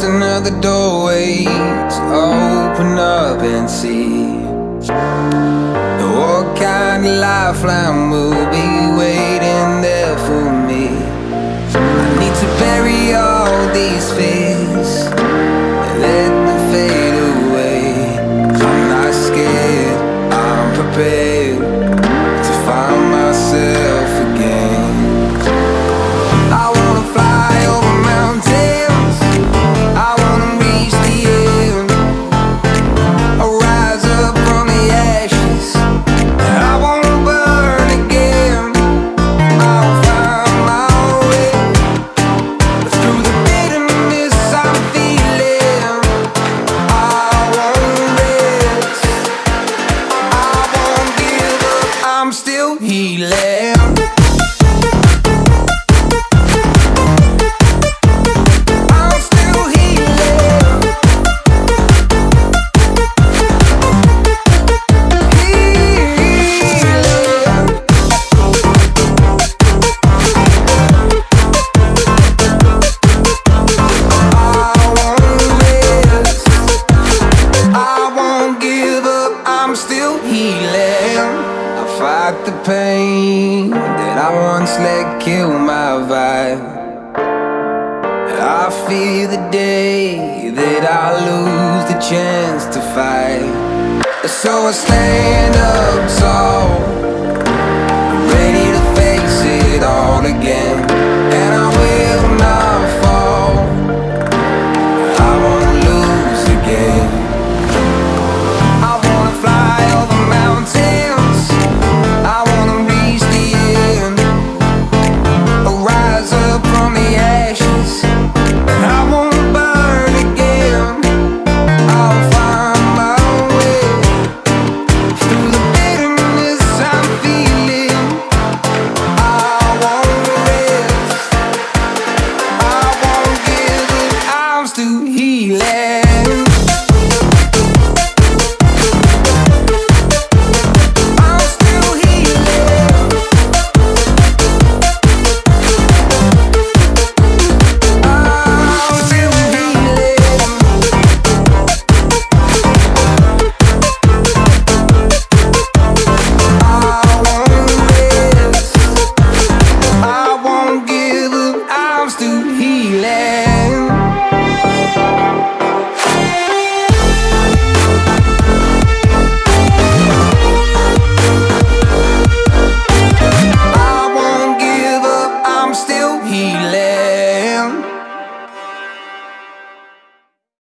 just another doorway to open up and see. What kind of lifeline will I'm still healing. I'm still healing. Fight the pain that I once let kill my vibe. I fear the day that I lose the chance to fight. So I stand up feeling.